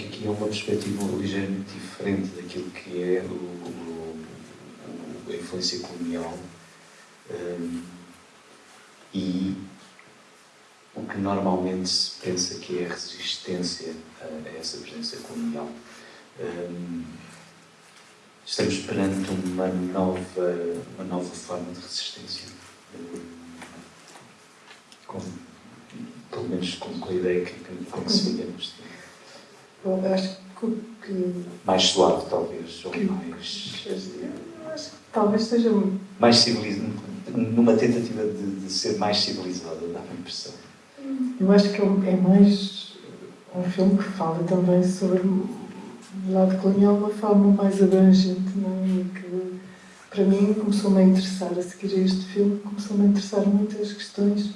tenho aqui, aqui uma perspectiva ligeiramente diferente daquilo que é o, o, a influência colonial um, e o que normalmente se pensa que é a resistência a, essa presença colonial. Um, estamos perante uma nova, uma nova forma de resistência. Com, pelo menos com, a ideia que, que, neste Bom, acho que. Mais suave, talvez, ou que, mais. Acho que talvez seja. Mais civilizado, numa tentativa de, de ser mais civilizada, dá-me a impressão. Eu acho que é, é mais um filme que fala também sobre o lado colonial de uma forma mais abrangente, não é? que para mim começou-me a interessar, a seguir a este filme, começou-me a interessar muito as questões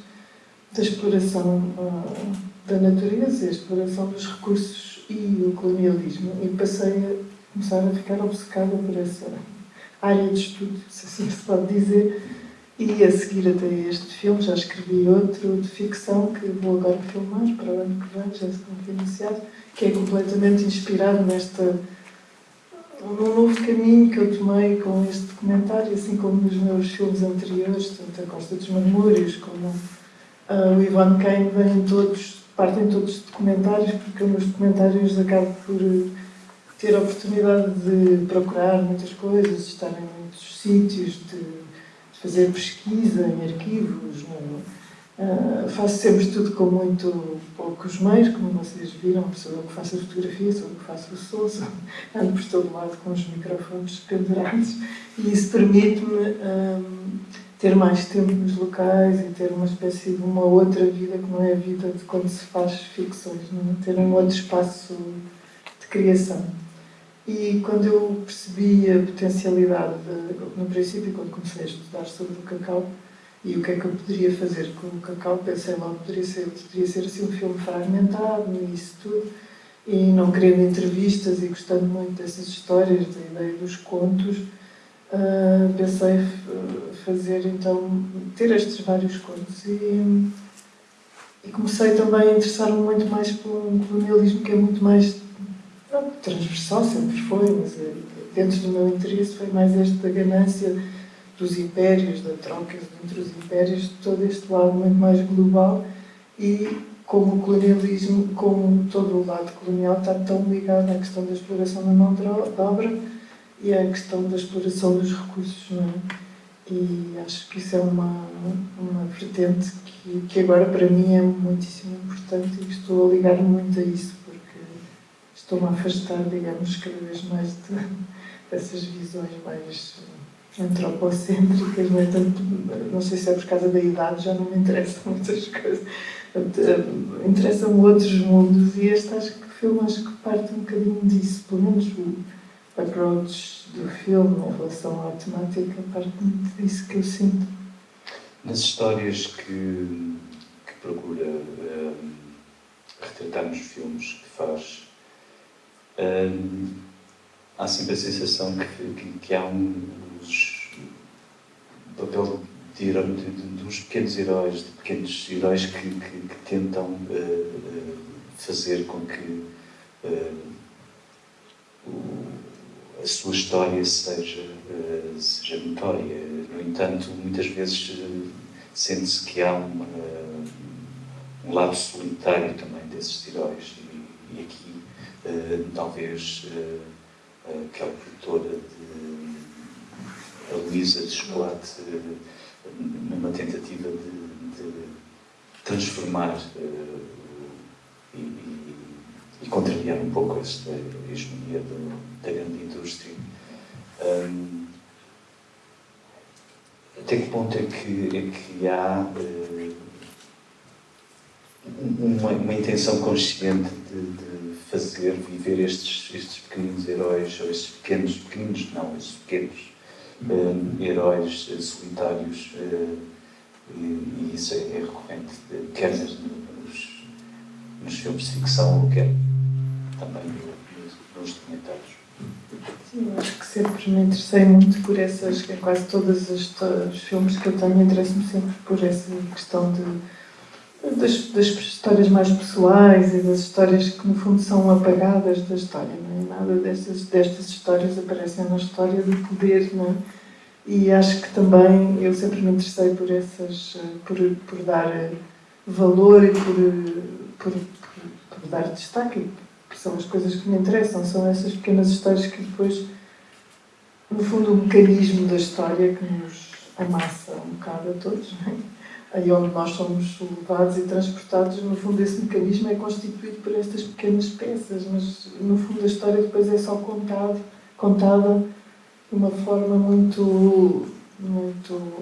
da exploração uh, da natureza, a exploração dos recursos e o colonialismo. E passei a começar a ficar obcecada por essa área de estudo, se assim se pode dizer, e a seguir até este filme já escrevi outro de ficção que vou agora filmar para o ano que vem, já se iniciado, que é completamente inspirado nesta num novo caminho que eu tomei com este documentário, assim como nos meus filmes anteriores, tanto a Costa dos Marmúrios como uh, o Ivan Kane, vêm todos, partem todos de documentários, porque eu nos documentários acabo por ter a oportunidade de procurar muitas coisas, de estar em muitos sítios, de fazer pesquisa em arquivos. Uh, faço sempre tudo com muito poucos meios, como vocês viram, sou eu que faço a fotografia, sou eu que faço o som, sou, ando por todo lado com os microfones pendurados e isso permite-me um, ter mais tempo nos locais e ter uma espécie de uma outra vida que não é a vida de quando se faz ficções, não é? ter um outro espaço de criação. E quando eu percebi a potencialidade, de, no princípio, quando comecei a estudar sobre o cacau e o que é que eu poderia fazer com o cacau, pensei logo poderia ser, poderia ser assim um filme fragmentado e isso tudo. E não querendo entrevistas e gostando muito dessas histórias, da ideia dos contos, uh, pensei fazer então, ter estes vários contos. E, e comecei também a interessar-me muito mais por um colonialismo que é muito mais transversal sempre foi, mas eh, dentro do meu interesse foi mais este da ganância dos impérios, da troca entre os impérios, todo este lado muito mais global e como o colonialismo, como todo o lado colonial está tão ligado à questão da exploração da mão de obra e à questão da exploração dos recursos, não é? E acho que isso é uma, uma vertente que, que agora para mim é muitíssimo importante e estou a ligar muito a isso estou-me a afastar, digamos, cada vez mais de, dessas visões mais antropocêntricas, não é tanto, não sei se é por causa da idade, já não me interessam muitas coisas. Eh, interessam outros mundos e este acho que o filme acho que parte um bocadinho disso, pelo menos o approach do filme em relação à temática parte muito disso que eu sinto. Nas histórias que, que procura um, retratar nos filmes que faz, há sempre a sensação que, que, que há um, um papel de, de, de, pequenos heróis, de pequenos heróis que, que, que tentam uh, fazer com que uh, a sua história seja, uh, seja notória. No entanto, muitas vezes sente-se que há uma, um lado solitário também desses heróis. E, e aqui uh, talvez aquela produtora de a Luísa de chocolate numa tentativa de, de transformar e, e, e, contrariar um pouco esta hegemonia da grande indústria. Um, até que ponto é que, é que há uma, uma intenção consciente de, de, fazer viver estes, estes pequeninos heróis, ou estes pequenos, pequeninos não, estes pequenos uh, heróis uh, solitários, uh, e, e, isso é, é recorrente, quer nos, nos filmes de ficção, quer também nos documentários. Sim, eu acho que sempre me interessei muito por essas, quase todos os, os filmes que eu tenho, interesso-me sempre por essa questão de das, das histórias mais pessoais e das histórias que no fundo são apagadas da história. Não é? Nada destas, destas histórias aparecem na história do poder, não é? E acho que também eu sempre me interessei por essas, por, por dar valor e por, por, por, por dar destaque, que são as coisas que me interessam, são essas pequenas histórias que depois, no fundo, o mecanismo da história que nos amassa um bocado a todos, não é? aí onde nós somos levados e transportados, no fundo esse mecanismo é constituído por estas pequenas peças, mas no fundo a história depois é só contado, contada de uma forma muito, muito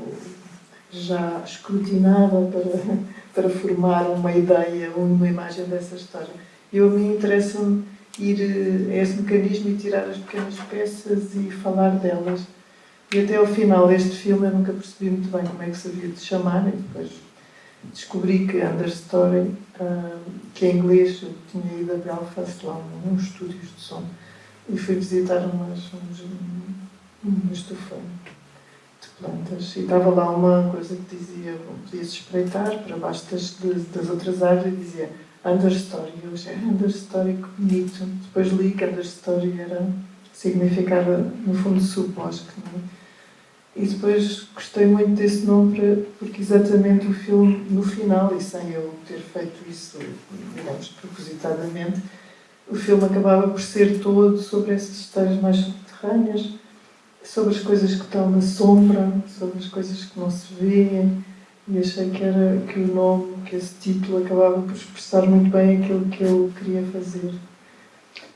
já escrutinada para, para formar uma ideia uma imagem dessa história. Eu, a mim interessa-me ir a esse mecanismo e tirar as pequenas peças e falar delas e até ao final deste filme eu nunca percebi muito bem como é que se havia de chamar, e depois descobri que Understory, uh, que em inglês, eu tinha ido a Belfast, lá uns estúdios de som, e fui visitar umas, uns, uma estufa de plantas. E estava lá uma coisa que dizia, podia-se espreitar para baixo das, das outras árvores e dizia Understory. Eu achei Understory, que bonito. Depois li que Understory era, significava, no fundo, subbosque. É? E depois gostei muito desse nome porque exatamente o filme, no final, e sem eu ter feito isso, digamos, propositadamente, o filme acabava por ser todo sobre essas histórias mais subterrâneas, sobre as coisas que estão na sombra, sobre as coisas que não se vêem, e achei que, era, que o nome, que esse título acabava por expressar muito bem aquilo que eu queria fazer.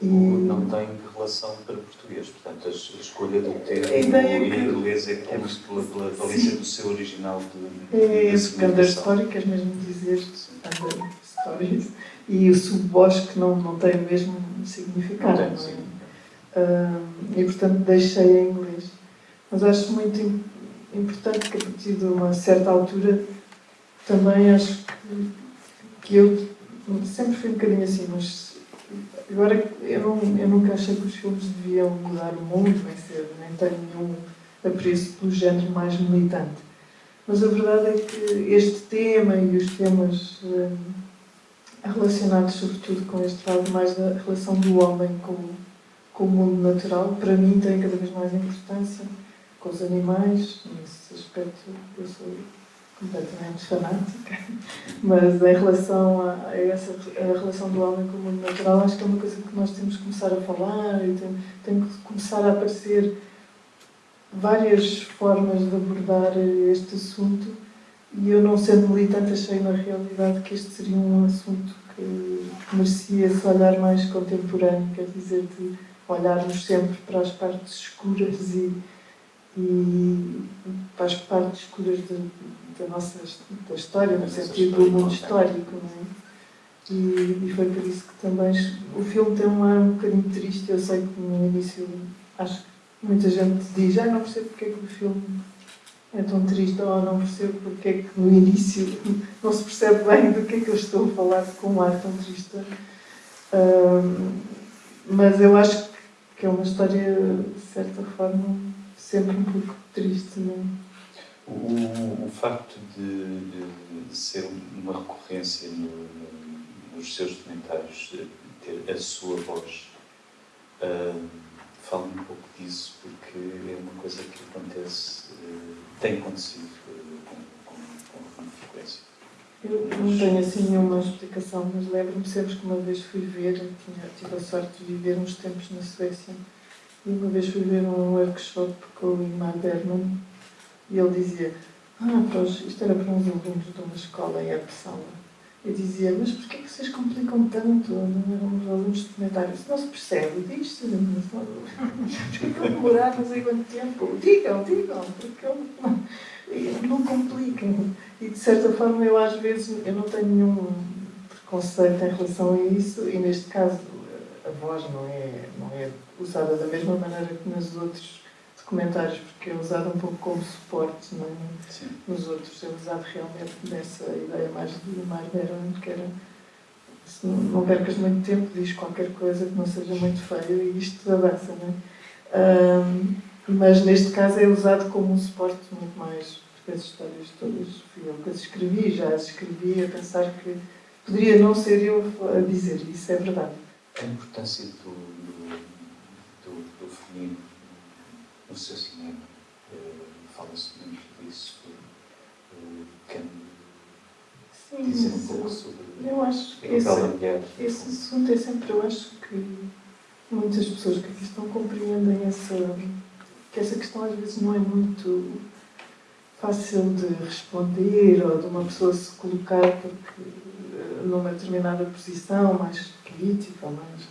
E... Não tem relação para português, portanto, a escolha do termo em inglês é como é, pela, pela valência do seu original de, É esse under story, queres mesmo dizer under stories, e o subbosque não, não tem o mesmo significado. Não tem, não é? Uh, e portanto deixei em inglês. Mas acho muito importante que a partir de uma certa altura também acho que, eu sempre fui um bocadinho assim, mas Agora, eu, não, eu nunca achei que os filmes deviam mudar o mundo, nem, ser, nem tenho nenhum apreço pelo género mais militante. Mas a verdade é que este tema e os temas hum, relacionados, sobretudo, com este lado mais da relação do homem com, com o mundo natural, para mim têm cada vez mais importância com os animais. Nesse aspecto, eu sou completamente fanática, mas em relação a, a essa a relação do homem com o mundo natural, acho que é uma coisa que nós temos que começar a falar e tem, tem que começar a aparecer várias formas de abordar este assunto e eu não sendo militante achei na realidade que este seria um assunto que merecia esse olhar mais contemporâneo, quer dizer, de olharmos sempre para as partes escuras e, e para as partes escuras de, da nossa da história, no sentido do mundo histórico, não é? E, e, foi por isso que também o filme tem um ar um bocadinho triste. Eu sei que no início acho que muita gente diz, ah, não percebo porque é que o filme é tão triste, ou não percebo porque é que no início não se percebe bem do que é que eu estou a falar com um ar tão triste. Um, mas eu acho que é uma história, de certa forma, sempre um pouco triste, não é? O, o facto de, de, de, ser uma recorrência no, no, nos seus documentários, ter a sua voz, uh, fala um pouco disso, porque é uma coisa que acontece, uh, tem acontecido uh, com, com, com frequência. Eu não tenho assim nenhuma explicação, mas lembro-me sempre que uma vez fui ver, tinha, tive a sorte de viver uns tempos na Suécia, e uma vez fui ver um workshop com o Ingmar Bergman, e ele dizia, ah, para isto era para uns alunos de uma escola em Uppsala. Eu dizia, mas porquê que vocês complicam tanto? Não eram os alunos de comentários. Não se percebe, diz-se. Porquê que demorar não sei quanto tempo? Digam, digam, porque não, não compliquem. E de certa forma eu às vezes eu não tenho nenhum preconceito em relação a isso e neste caso a voz não é, não é usada da mesma maneira que nos outros comentários, porque é usado um pouco como suporte não é? nos outros, é usado realmente nessa ideia mais de mais Beron, que era se não, não percas muito tempo, diz qualquer coisa que não seja muito feio e isto avança, não é? Um, mas neste caso é usado como um suporte muito mais as histórias todas fui eu que as escrevi, já as escrevi a pensar que poderia não ser eu a dizer, isso é verdade. A importância do, do, do, do feminino no seu cinema, uh, fala-se muito disso. Uh, quem Sim, dizer um pouco sobre eu acho que esse, esse assunto é sempre, eu acho que muitas pessoas que aqui estão compreendem essa, que essa questão às vezes não é muito fácil de responder ou de uma pessoa se colocar porque, numa determinada posição mais política ou mais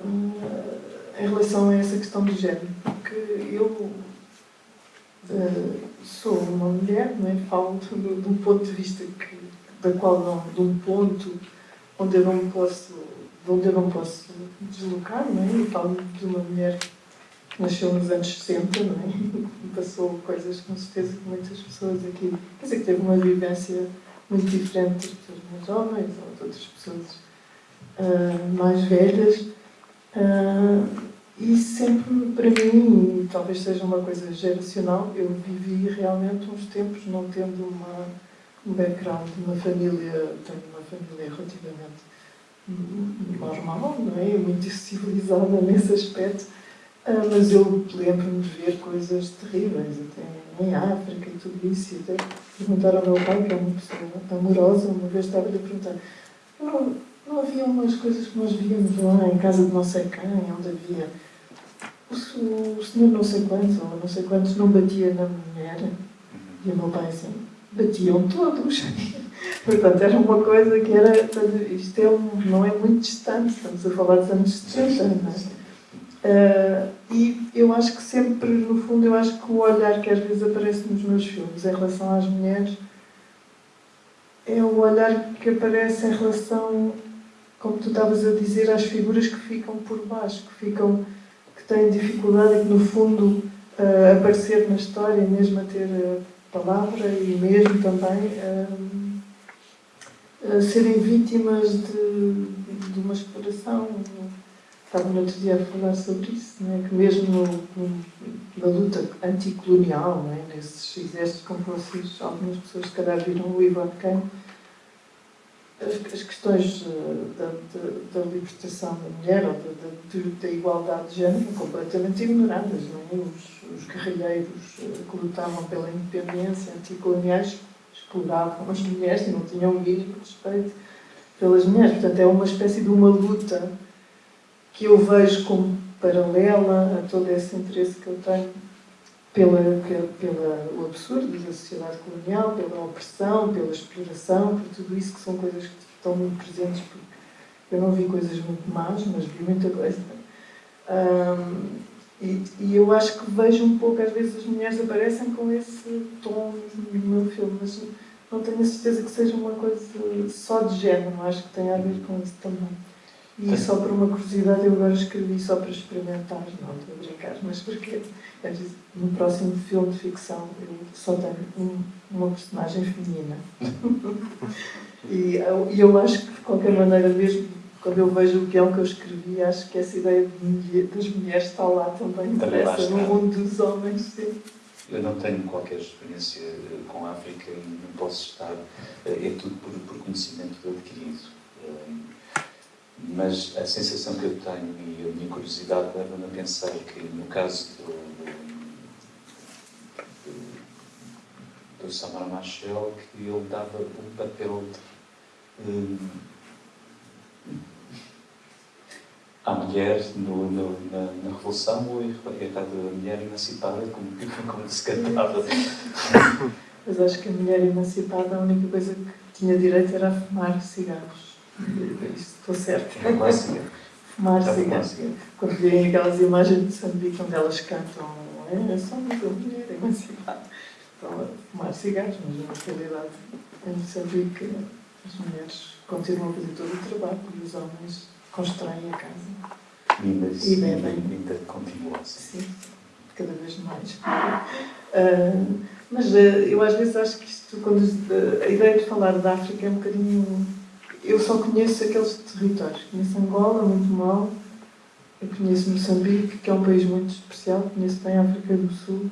uh, em relação a essa questão do género porque eu uh, sou uma mulher não é? falo de, de, um ponto de vista que, da qual não, de um ponto onde eu não posso de onde eu não posso deslocar não é? falo de uma mulher nasceu nos anos 60, não é? Passou coisas, com certeza, que muitas pessoas aqui. Quer dizer, que teve uma vivência muito diferente das pessoas mais jovens ou de outras pessoas uh, mais velhas. Uh, e sempre, para mim, talvez seja uma coisa geracional, eu vivi realmente uns tempos não tendo uma, um background, uma família, tenho uma família relativamente normal, não é? Muito civilizada nesse aspecto ah, mas eu lembro-me de ver coisas terríveis, até em África e tudo isso. E até perguntar ao meu pai, que é uma pessoa amorosa, uma vez estava-lhe a perguntar: não, não havia umas coisas que nós víamos lá em casa de não sei quem, onde havia. O, o senhor não sei quantos, ou não sei quantos, não batia na mulher? E o meu pai assim: batiam todos. Portanto, era uma coisa que era. Isto é um, não é muito distante, estamos a falar dos anos 60, não é? Uh, e eu acho que sempre, no fundo, eu acho que o olhar que às vezes aparece nos meus filmes em relação às mulheres é o olhar que aparece em relação, como tu estavas a dizer, às figuras que ficam por baixo, que ficam, que têm dificuldade que no fundo uh, aparecer na história, mesmo a ter uh, palavra e mesmo também uh, serem vítimas de, de uma exploração estava no outro dia a falar sobre isso, não é? que mesmo na luta anticolonial, não é? nesses exércitos como vocês, algumas pessoas se calhar viram o Ivan Kane, as, as questões eh, da, da, da, libertação da mulher ou da, da, da, igualdade de género completamente ignoradas. É? os, os guerrilheiros eh, que lutavam pela independência anticoloniais exploravam as mulheres e não tinham o mínimo respeito pelas mulheres. Portanto, é uma espécie de uma luta que eu vejo como paralela a todo esse interesse que eu tenho pela, pelo absurdo da sociedade colonial, pela opressão, pela exploração, por tudo isso que são coisas que estão muito presentes, eu não vi coisas muito más, mas vi muita coisa. Um, e, e, eu acho que vejo um pouco, às vezes as mulheres aparecem com esse tom no meu filme, mas não tenho a certeza que seja uma coisa só de género, acho que tem a ver com isso também. E só por uma curiosidade eu agora escrevi só para experimentar, não estou a brincar, mas porque no próximo filme de ficção eu só tenho um, uma personagem feminina. e eu, eu acho que de qualquer maneira, mesmo quando eu vejo o guião que eu escrevi, acho que essa ideia de, das mulheres está lá também, interessa no mundo dos homens. Sim. Eu não tenho qualquer experiência com a África e não posso estar. Eh, é tudo por, por conhecimento adquirido eh, mas a sensação que eu tenho e a minha curiosidade leva-me a pensar que, no caso do, do, do Samar Machel, que ele dava um papel um, à mulher no, no, na, na, Revolução ou errado a mulher emancipada, como, como se cantava. Mas acho que a mulher emancipada, a única coisa que tinha direito era a fumar cigarros. Estou certa. É. Fumar cigarro. Quando veem aquelas imagens de Moçambique onde elas cantam, é, é só uma mulher emancipada. Estão a fumar cigarros, mas na realidade em Moçambique as mulheres continuam a fazer todo o trabalho e os homens constroem a casa. Lindas, e bebem. Ainda continua Sim, cada vez mais. Uh, mas uh, eu às vezes acho que isto, quando, uh, a ideia de falar da África é um bocadinho eu só conheço aqueles territórios. Conheço Angola, muito mal. Eu conheço Moçambique, que é um país muito especial. Conheço bem a África do Sul.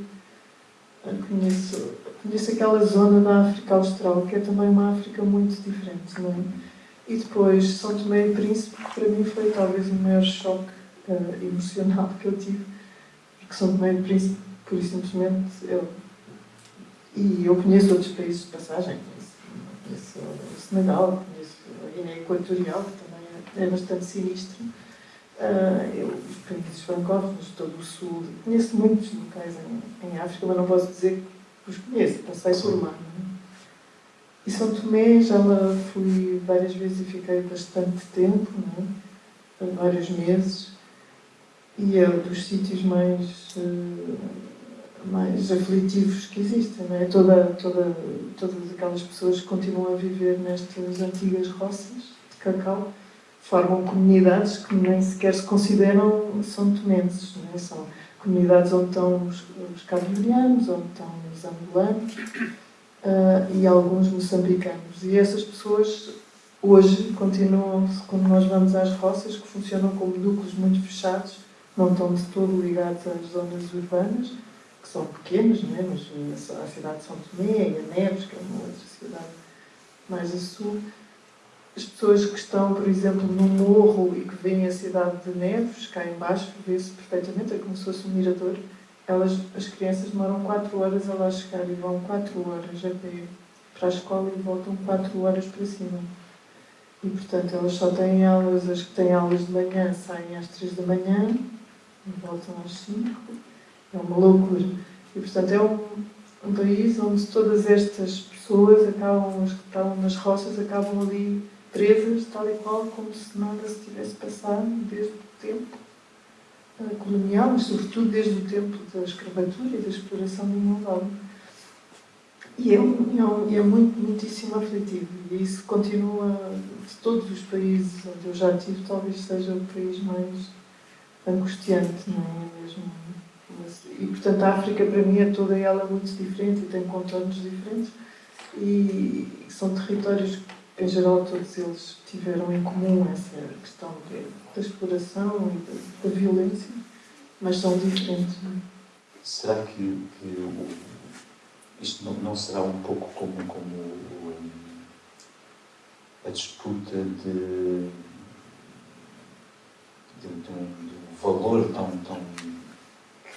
conheço, conheço aquela zona da África Austral, que é também uma África muito diferente, não é? E depois São Tomé e Príncipe, que para mim foi talvez o maior choque uh, emocional que eu tive, porque São Tomé e Príncipe, por isso simplesmente, eu, e eu conheço outros países de passagem, conheço, conheço Senegal, Guiné Equatorial, que também é, é bastante sinistro, uh, eu, os países francófonos, todo o sul, conheço muitos locais em, em África, mas não posso dizer que os conheço, passei por lá. Não é? E São Tomé já lá fui várias vezes e fiquei bastante tempo, não é? vários meses, e é um dos sítios mais, uh, mais aflitivos que existem. Não é? Toda, toda, todas aquelas pessoas que continuam a viver nestas antigas roças de cacau formam comunidades que nem sequer se consideram são tomenses. É? São comunidades onde estão os, os cabo-verdianos, onde estão os angolanos, uh, e alguns moçambicanos. E essas pessoas hoje continuam, quando nós vamos às roças, que funcionam como núcleos muito fechados, não estão de todo ligados às zonas urbanas, são pequenas, não é? mas a cidade de São Tomé e a Neves, que é uma outra cidade mais a sul, as pessoas que estão, por exemplo, no morro e que veem a cidade de Neves, cá embaixo, vê-se perfeitamente, é como se fosse um mirador, elas, as crianças demoram 4 horas a lá chegar e vão 4 horas a pé para a escola e voltam 4 horas para cima. E, portanto, elas só têm aulas, as que têm aulas de manhã saem às 3 da manhã e voltam às 5. É uma loucura. E, portanto, é um, um país onde todas estas pessoas acabam, as que estão nas roças, acabam ali presas, tal e qual, como se nada se tivesse passado desde o tempo colonial, mas sobretudo desde o tempo da escravatura e da exploração do mundo E é, um, é, é muito, muitíssimo aflitivo. E isso continua, de todos os países onde eu já estive, talvez seja o país mais angustiante, não é mesmo? E, portanto, a África, para mim, é toda ela muito diferente e tem contornos diferentes. E são territórios em geral, todos eles tiveram em comum essa questão de, da exploração e da, da, violência, mas são diferentes. Não é? Será que, que isto não, não, será um pouco como, como a disputa de, de, de, um, de um, valor tão, tão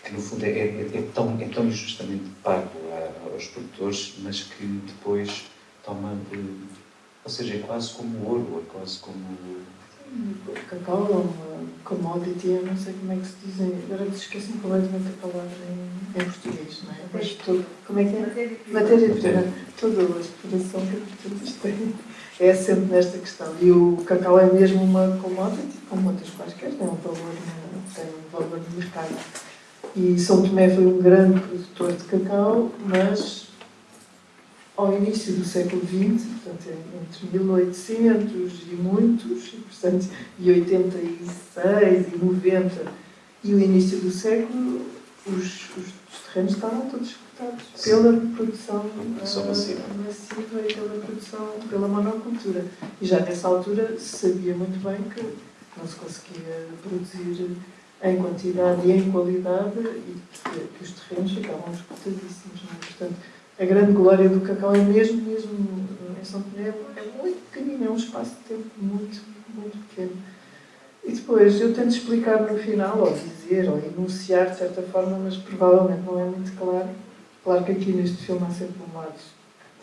que no fundo é, é, é, tão, é tão injustamente pago aos produtores, mas que depois toma de ou seja, é quase como ouro, é quase como. O cacau é uma commodity, eu não sei como é que se diz. Agora esqueci completamente a palavra em, em português, não é? Mas tudo, como é que é? Matéria-prima. Toda a exploração que pessoas têm é sempre nesta questão. E o cacau é mesmo uma commodity, como outras quaisquer, tem um valor, tem um valor de mercado. E São Tomé foi um grande produtor de cacau, mas ao início do século XX, portanto, entre 1800 e muitos, portanto, e 86 e 90 e o início do século, os, os, os terrenos estavam todos escutados pela produção, produção uh, massiva. massiva e pela produção, pela monocultura. E já nessa altura se sabia muito bem que não se conseguia produzir em quantidade e em qualidade e que, que os terrenos ficavam escutadíssimos. Não é? Portanto, a grande glória do cacau é mesmo, mesmo em São Tomé, é muito pequenino, é um espaço de tempo muito, muito pequeno. E depois eu tento explicar no final, ou dizer, ou enunciar de certa forma, mas provavelmente não é muito claro. Claro que aqui neste filme há sempre um lado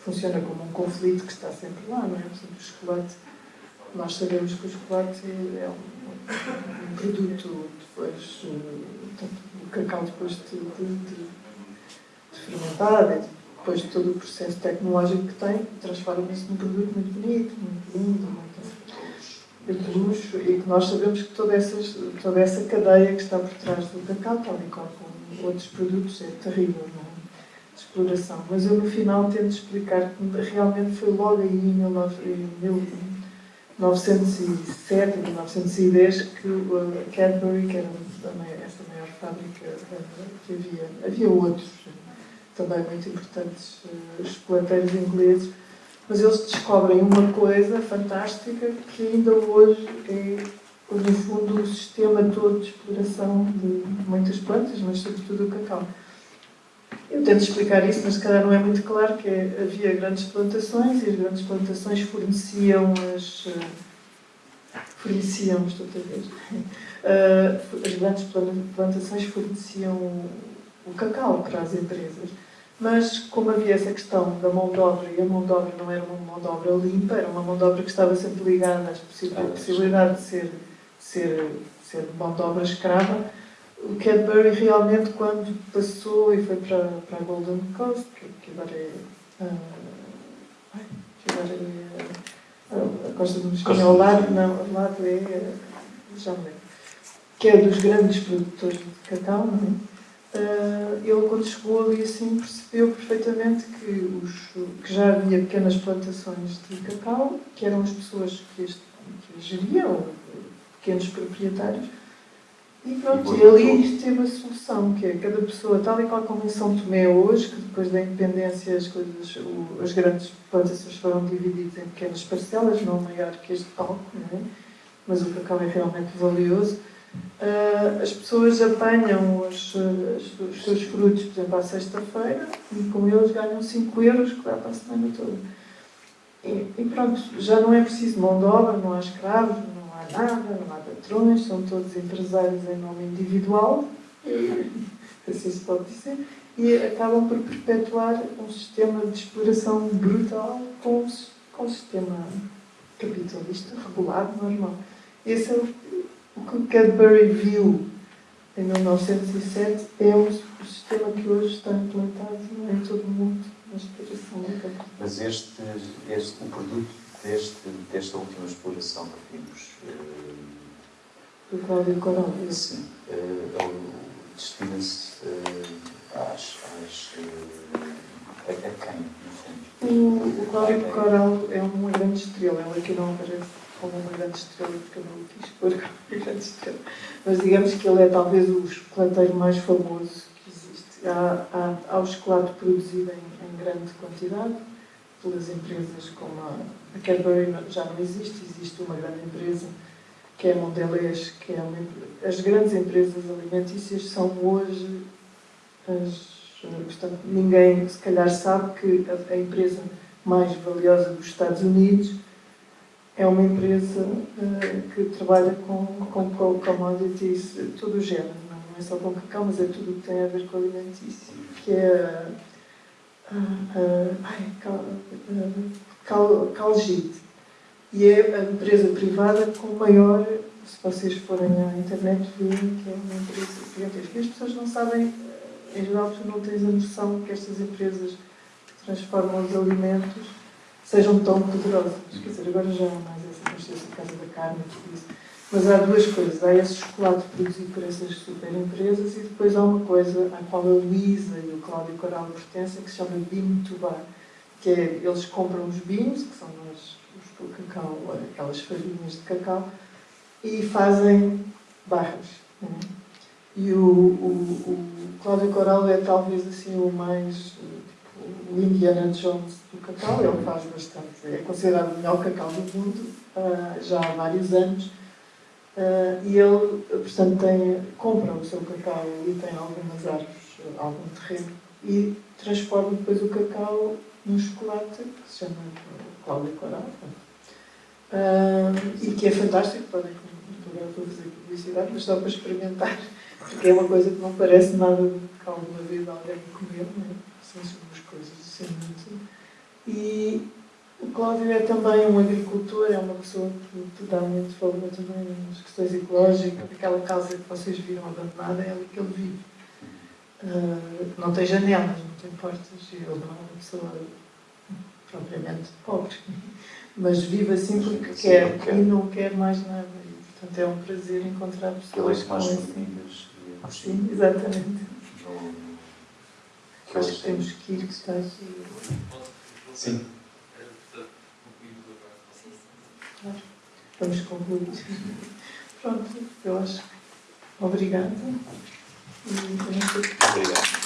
funciona como um conflito que está sempre lá, não é? Portanto, o chocolate, nós sabemos que o chocolate é um, um produto depois, portanto, o cacau depois de, de, de, de fermentar, depois de todo o processo tecnológico que tem, transforma-se num produto muito bonito, muito lindo, muito de luxo, e que nós sabemos que toda, essas, toda essa cadeia que está por trás do cacau, tal e qual como outros produtos, é terrível, não é? De exploração. Mas eu no final tento explicar que realmente foi logo aí em 1907, 1910, que a Cadbury, que era essa maior fábrica que havia, havia outros, também muito importantes uh, ingleses, mas eles descobrem uma coisa fantástica que ainda hoje é, no fundo, o sistema todo de exploração de muitas plantas, mas sobretudo o cacau. Eu tento explicar isso, mas se calhar não é muito claro, que é, havia grandes plantações e as grandes plantações forneciam as... Uh, forneciam, estou outra vez, uh, as grandes plantações forneciam o, cacau para as empresas. Mas como havia essa questão da mão de obra, e a mão de obra não era uma mão de obra limpa, era uma mão de obra que estava sempre ligada à possibilidade de ser, ser, ser mão de obra escrava, o Cadbury realmente, quando passou e foi para, para a Golden Coast, que, que agora é. Uh, que agora é uh, a Costa do Mosquinho, ao lado, não, ao lado é. Já me lembro. Que é dos grandes produtores de cacau, não é? Uh, ele, quando chegou ali, assim, percebeu perfeitamente que, os, que já havia pequenas plantações de cacau, que eram as pessoas que, este, que geriam, pequenos proprietários, e pronto, e, ali teve a solução, que é cada pessoa, tal e qual como em São Tomé hoje, que depois da independência as, coisas, o, as grandes plantações foram divididas em pequenas parcelas, não maior que este palco, é? mas o cacau é realmente valioso. Uh, as pessoas apanham os, os, os, seus frutos, por exemplo, à sexta-feira, e com eles ganham 5 euros que dá para a semana toda. E, e, pronto, já não é preciso mão de obra, não há escravos, nada, não há patrões, são todos empresários em nome individual, assim se pode dizer, e acabam por perpetuar um sistema de exploração brutal com, um sistema capitalista regulado, normal. Esse é o, o que Cadbury viu em 1907, é o sistema que hoje está implantado em todo o mundo na exploração do capital. Mas este, este, o produto deste, desta última exploração que vimos. Do Cláudio Coral. Sim. Uh, Destina-se às. às a, a quem, no fundo? O, o Cláudio Coral é uma grande estrela. Ele aqui não aparece como uma grande estrela, porque eu não quis pôr uma grande estrela. Mas digamos que ele é talvez o chocolateiro mais famoso que existe. Há, há, há o chocolate produzido em, em grande quantidade pelas empresas como a, a Cadbury já não existe, existe uma grande empresa que é a Mondelez, que é uma, as grandes empresas alimentícias são hoje as, portanto, ninguém se calhar sabe que a, a, empresa mais valiosa dos Estados Unidos é uma empresa uh, que trabalha com, com commodities, todo o género, não, é só com cacau, mas é tudo o que tem a ver com alimentício, que é cal, cal, Calgite. E é a empresa privada com maior, se vocês forem à internet, verem que é uma empresa gigantesca. As pessoas não sabem, em geral, tu não tens a noção que estas empresas que transformam os alimentos sejam tão poderosas. Quer dizer, agora já há mais essa consciência por causa da carne e tudo isso. Mas há duas coisas. Há esse chocolate produzido por essas super empresas e depois há uma coisa à qual a Luísa e o Cláudio Coral pertencem que se chama Bean to. Que é, eles compram os beans, que são os, os cacau, aquelas farinhas de cacau, e fazem barras. Né? E o, o, o Cláudio Coral é talvez assim o mais tipo, o Indiana Jones do cacau, ele faz bastante, é considerado o melhor cacau do mundo uh, já há vários anos Uh, e ele, portanto, tem, compra o seu cacau e tem algumas árvores, algum terreno, e transforma depois o cacau num chocolate que se chama Cláudia Coral. Uh, e que é fantástico, podem agora a fazer publicidade, mas só para experimentar, porque é uma coisa que não parece nada que alguma vez alguém comeu, né? são umas coisas assim muito. E, o Cláudio é também um agricultor, é uma pessoa que dá muito valor também nas questões ecológicas. Aquela casa que vocês viram abandonada é ali que ele vive. Uh, não tem janelas, não tem portas, ele não é uma pessoa propriamente pobre, mas vive assim porque Sim, quer, quer, e não quer mais nada. E, portanto, é um prazer encontrar pessoas com mais famílias. Sim, exatamente. Acho que temos que ir, que está aqui. Sim. Vamos concluir. Pronto, eu acho. Obrigada. Obrigado.